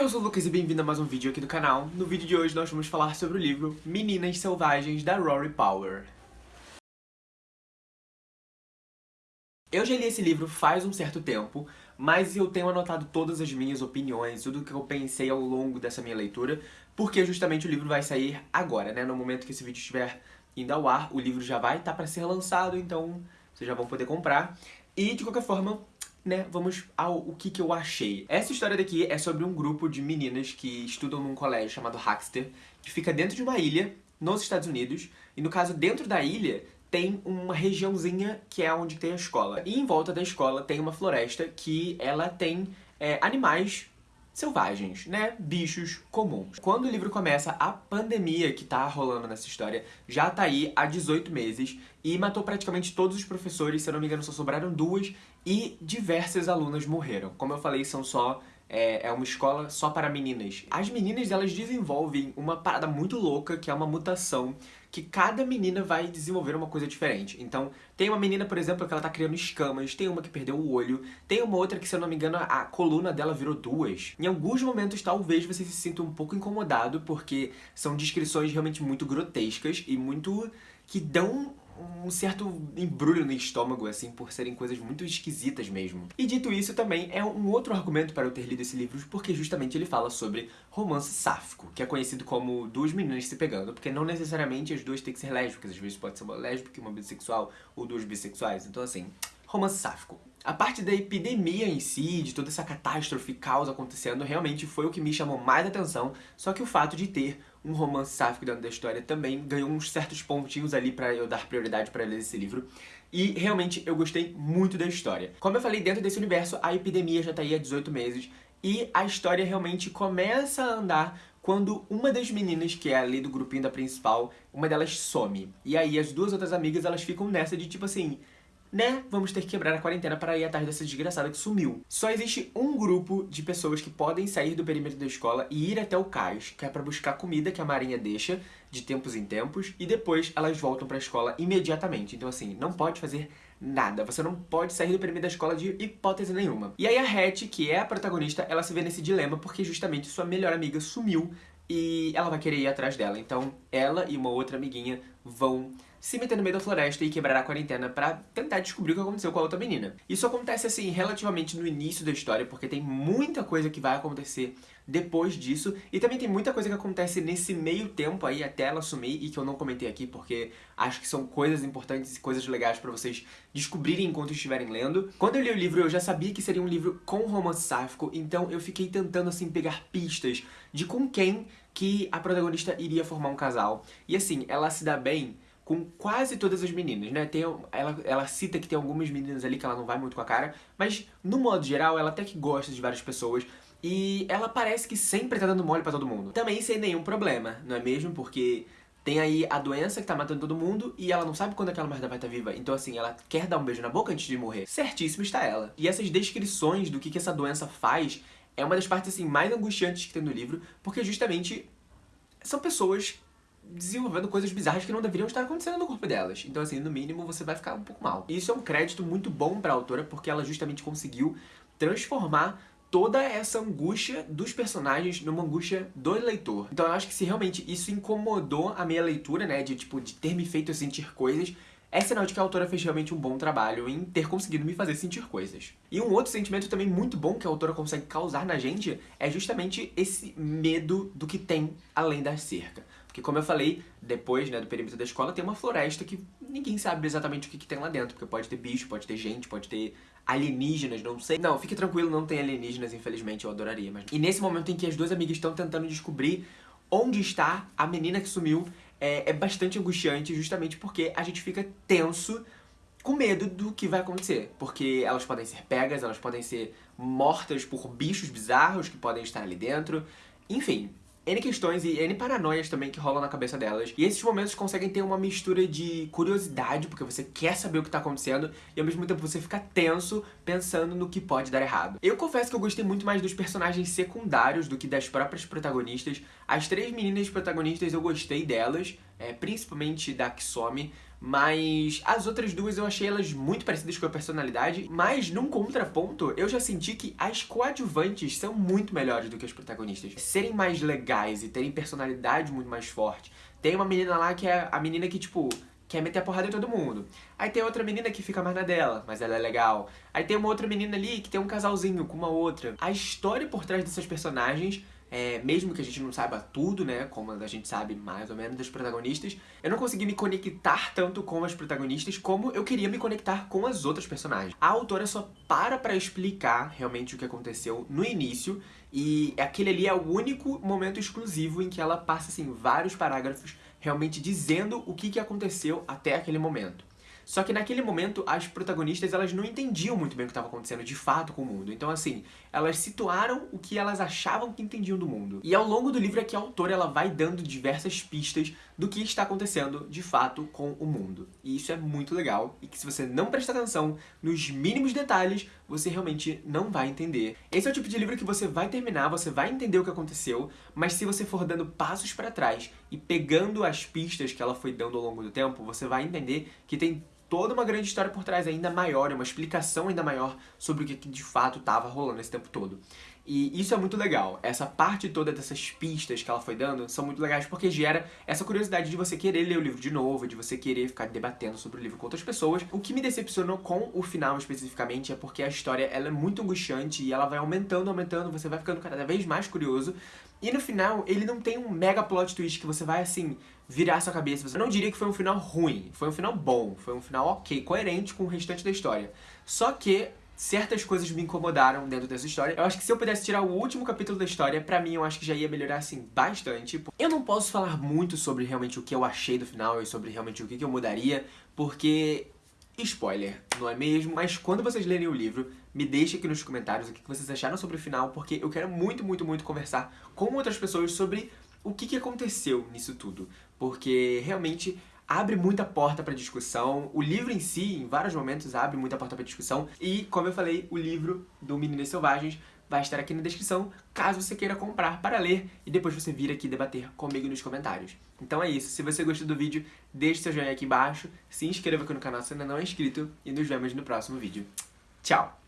Eu sou o Lucas e bem-vindo a mais um vídeo aqui do canal. No vídeo de hoje nós vamos falar sobre o livro Meninas Selvagens, da Rory Power. Eu já li esse livro faz um certo tempo, mas eu tenho anotado todas as minhas opiniões, tudo que eu pensei ao longo dessa minha leitura, porque justamente o livro vai sair agora, né? No momento que esse vídeo estiver indo ao ar, o livro já vai estar para ser lançado, então vocês já vão poder comprar. E, de qualquer forma, né, vamos ao o que, que eu achei. Essa história daqui é sobre um grupo de meninas que estudam num colégio chamado Haxter, que fica dentro de uma ilha, nos Estados Unidos, e no caso, dentro da ilha, tem uma regiãozinha que é onde tem a escola. E em volta da escola tem uma floresta que ela tem é, animais selvagens, né? Bichos comuns. Quando o livro começa, a pandemia que tá rolando nessa história já tá aí há 18 meses e matou praticamente todos os professores, se eu não me engano só sobraram duas, e diversas alunas morreram. Como eu falei, são só é, é, uma escola só para meninas. As meninas, elas desenvolvem uma parada muito louca, que é uma mutação, que cada menina vai desenvolver uma coisa diferente. Então, tem uma menina, por exemplo, que ela tá criando escamas, tem uma que perdeu o olho, tem uma outra que, se eu não me engano, a coluna dela virou duas. Em alguns momentos, talvez você se sinta um pouco incomodado, porque são descrições realmente muito grotescas e muito... que dão um certo embrulho no estômago, assim, por serem coisas muito esquisitas mesmo. E dito isso, também é um outro argumento para eu ter lido esse livro, porque justamente ele fala sobre romance sáfico, que é conhecido como duas meninas se pegando, porque não necessariamente as duas têm que ser lésbicas, às vezes pode ser uma lésbica e uma bissexual, ou duas bissexuais, então assim, romance sáfico. A parte da epidemia em si, de toda essa catástrofe, caos acontecendo, realmente foi o que me chamou mais atenção, só que o fato de ter um romance sáfico dentro da história também ganhou uns certos pontinhos ali pra eu dar prioridade pra ler esse livro. E realmente eu gostei muito da história. Como eu falei, dentro desse universo, a epidemia já tá aí há 18 meses, e a história realmente começa a andar quando uma das meninas, que é ali do grupinho da principal, uma delas some. E aí as duas outras amigas, elas ficam nessa de tipo assim né, vamos ter que quebrar a quarentena para ir atrás dessa desgraçada que sumiu. Só existe um grupo de pessoas que podem sair do perímetro da escola e ir até o cais, que é para buscar comida que a marinha deixa de tempos em tempos, e depois elas voltam para a escola imediatamente. Então assim, não pode fazer nada. Você não pode sair do perímetro da escola de hipótese nenhuma. E aí a Hattie, que é a protagonista, ela se vê nesse dilema porque justamente sua melhor amiga sumiu e ela vai querer ir atrás dela. Então ela e uma outra amiguinha vão se meter no meio da floresta e quebrar a quarentena pra tentar descobrir o que aconteceu com a outra menina. Isso acontece, assim, relativamente no início da história, porque tem muita coisa que vai acontecer depois disso, e também tem muita coisa que acontece nesse meio tempo aí, até ela sumir, e que eu não comentei aqui, porque acho que são coisas importantes e coisas legais pra vocês descobrirem enquanto estiverem lendo. Quando eu li o livro, eu já sabia que seria um livro com romance sáfico, então eu fiquei tentando, assim, pegar pistas de com quem que a protagonista iria formar um casal. E assim, ela se dá bem com quase todas as meninas, né? Tem, ela, ela cita que tem algumas meninas ali que ela não vai muito com a cara, mas no modo geral ela até que gosta de várias pessoas e ela parece que sempre tá dando mole pra todo mundo. Também sem nenhum problema, não é mesmo? Porque tem aí a doença que tá matando todo mundo e ela não sabe quando aquela merda vai estar tá viva. Então assim, ela quer dar um beijo na boca antes de morrer. Certíssimo está ela. E essas descrições do que, que essa doença faz é uma das partes assim mais angustiantes que tem no livro, porque justamente são pessoas desenvolvendo coisas bizarras que não deveriam estar acontecendo no corpo delas. Então, assim, no mínimo, você vai ficar um pouco mal. E isso é um crédito muito bom pra autora, porque ela justamente conseguiu transformar toda essa angústia dos personagens numa angústia do leitor. Então eu acho que se realmente isso incomodou a minha leitura, né, de tipo, de ter me feito sentir coisas, é sinal de que a autora fez realmente um bom trabalho em ter conseguido me fazer sentir coisas. E um outro sentimento também muito bom que a autora consegue causar na gente é justamente esse medo do que tem além da cerca. Porque como eu falei, depois né, do perímetro da escola tem uma floresta que ninguém sabe exatamente o que, que tem lá dentro. Porque pode ter bicho, pode ter gente, pode ter alienígenas, não sei. Não, fique tranquilo, não tem alienígenas, infelizmente, eu adoraria. Mas... E nesse momento em que as duas amigas estão tentando descobrir onde está a menina que sumiu, é, é bastante angustiante justamente porque a gente fica tenso com medo do que vai acontecer. Porque elas podem ser pegas, elas podem ser mortas por bichos bizarros que podem estar ali dentro. Enfim, N questões e N paranoias também que rolam na cabeça delas. E esses momentos conseguem ter uma mistura de curiosidade, porque você quer saber o que tá acontecendo, e ao mesmo tempo você fica tenso pensando no que pode dar errado. Eu confesso que eu gostei muito mais dos personagens secundários do que das próprias protagonistas. As três meninas protagonistas eu gostei delas, é, principalmente da Kisome, Mas as outras duas eu achei elas muito parecidas com a personalidade, mas num contraponto, eu já senti que as coadjuvantes são muito melhores do que as protagonistas. Serem mais legais e terem personalidade muito mais forte. Tem uma menina lá que é a menina que, tipo, quer meter a porrada em todo mundo. Aí tem outra menina que fica mais na dela, mas ela é legal. Aí tem uma outra menina ali que tem um casalzinho com uma outra. A história por trás dessas personagens é, mesmo que a gente não saiba tudo, né, como a gente sabe mais ou menos das protagonistas, eu não consegui me conectar tanto com as protagonistas como eu queria me conectar com as outras personagens. A autora só para pra explicar realmente o que aconteceu no início e aquele ali é o único momento exclusivo em que ela passa, assim, vários parágrafos realmente dizendo o que, que aconteceu até aquele momento. Só que naquele momento, as protagonistas, elas não entendiam muito bem o que estava acontecendo de fato com o mundo. Então, assim, elas situaram o que elas achavam que entendiam do mundo. E ao longo do livro é que a autora ela vai dando diversas pistas do que está acontecendo de fato com o mundo. E isso é muito legal, e que se você não prestar atenção nos mínimos detalhes, você realmente não vai entender. Esse é o tipo de livro que você vai terminar, você vai entender o que aconteceu, mas se você for dando passos para trás e pegando as pistas que ela foi dando ao longo do tempo, você vai entender que tem toda uma grande história por trás ainda maior, uma explicação ainda maior sobre o que de fato estava rolando esse tempo todo. E isso é muito legal. Essa parte toda dessas pistas que ela foi dando são muito legais porque gera essa curiosidade de você querer ler o livro de novo, de você querer ficar debatendo sobre o livro com outras pessoas. O que me decepcionou com o final especificamente é porque a história ela é muito angustiante e ela vai aumentando, aumentando, você vai ficando cada vez mais curioso. E no final, ele não tem um mega plot twist que você vai, assim, virar sua cabeça. Eu não diria que foi um final ruim, foi um final bom, foi um final ok, coerente com o restante da história. Só que certas coisas me incomodaram dentro dessa história. Eu acho que se eu pudesse tirar o último capítulo da história, pra mim eu acho que já ia melhorar, assim, bastante. Eu não posso falar muito sobre realmente o que eu achei do final e sobre realmente o que eu mudaria, porque spoiler, não é mesmo? Mas quando vocês lerem o livro, me deixem aqui nos comentários o que vocês acharam sobre o final, porque eu quero muito, muito, muito conversar com outras pessoas sobre o que, que aconteceu nisso tudo. Porque realmente abre muita porta para discussão. O livro em si, em vários momentos, abre muita porta para discussão. E, como eu falei, o livro do Meninas Selvagens vai estar aqui na descrição, caso você queira comprar para ler e depois você vir aqui debater comigo nos comentários. Então é isso, se você gostou do vídeo, deixe seu joinha aqui embaixo, se inscreva aqui no canal se ainda não é inscrito e nos vemos no próximo vídeo. Tchau!